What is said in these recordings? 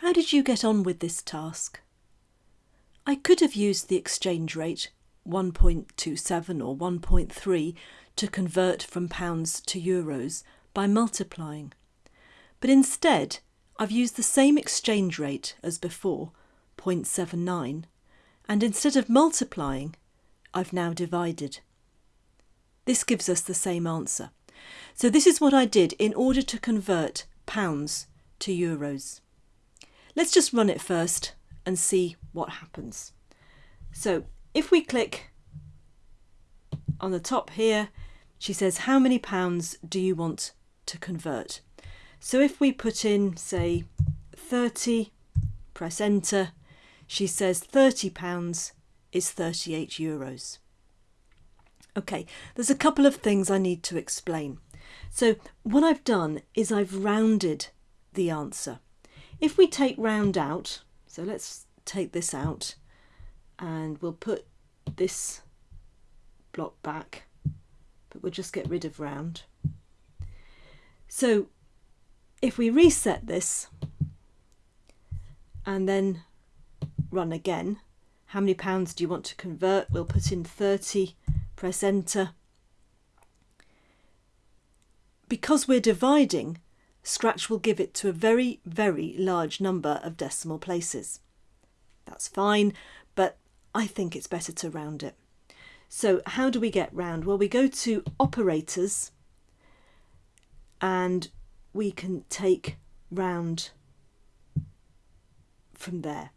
How did you get on with this task? I could have used the exchange rate 1.27 or 1.3 to convert from pounds to euros by multiplying. But instead, I've used the same exchange rate as before, 0.79, and instead of multiplying, I've now divided. This gives us the same answer. So this is what I did in order to convert pounds to euros. Let's just run it first and see what happens. So if we click on the top here, she says, how many pounds do you want to convert? So if we put in, say, 30, press enter, she says 30 pounds is 38 euros. Okay, there's a couple of things I need to explain. So what I've done is I've rounded the answer. If we take round out, so let's take this out and we'll put this block back, but we'll just get rid of round. So if we reset this and then run again, how many pounds do you want to convert? We'll put in 30, press enter. Because we're dividing, Scratch will give it to a very, very large number of decimal places. That's fine, but I think it's better to round it. So how do we get round? Well, we go to operators and we can take round from there.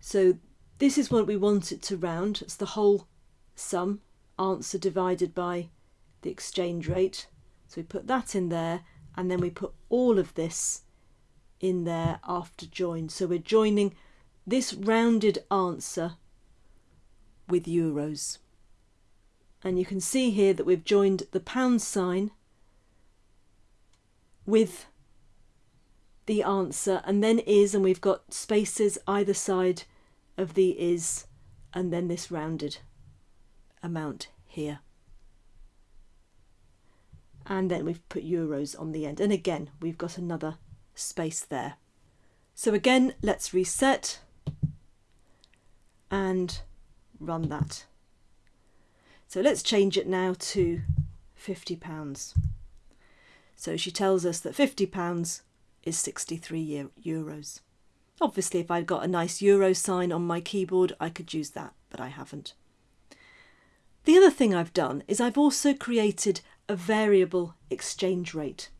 So this is what we want it to round. It's the whole sum, answer divided by the exchange rate. So we put that in there and then we put all of this in there after join. So we're joining this rounded answer with euros. And you can see here that we've joined the pound sign with the answer and then is and we've got spaces either side of the is and then this rounded amount here and then we've put euros on the end. And again we've got another space there. So again let's reset and run that. So let's change it now to 50 pounds. So she tells us that 50 pounds is 63 euros. Obviously if I'd got a nice euro sign on my keyboard I could use that but I haven't. The other thing I've done is I've also created a variable exchange rate.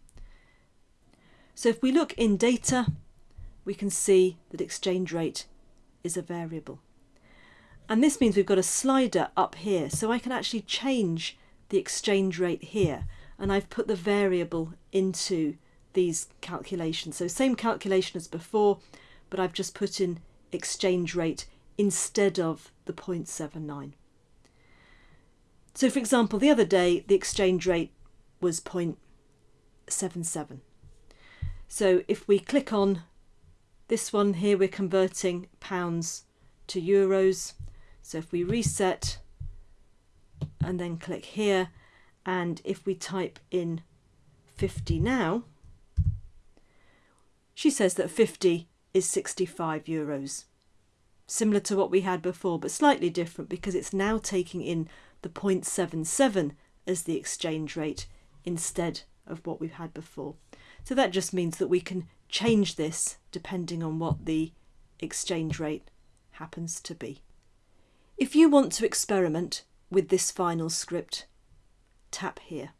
So if we look in data, we can see that exchange rate is a variable. And this means we've got a slider up here, so I can actually change the exchange rate here. And I've put the variable into these calculations. So same calculation as before, but I've just put in exchange rate instead of the 0.79. So for example, the other day, the exchange rate was 0.77. So if we click on this one here, we're converting pounds to euros. So if we reset and then click here, and if we type in 50 now, she says that 50 is 65 euros. Similar to what we had before, but slightly different because it's now taking in the 0.77 as the exchange rate instead of what we've had before. So that just means that we can change this depending on what the exchange rate happens to be. If you want to experiment with this final script, tap here.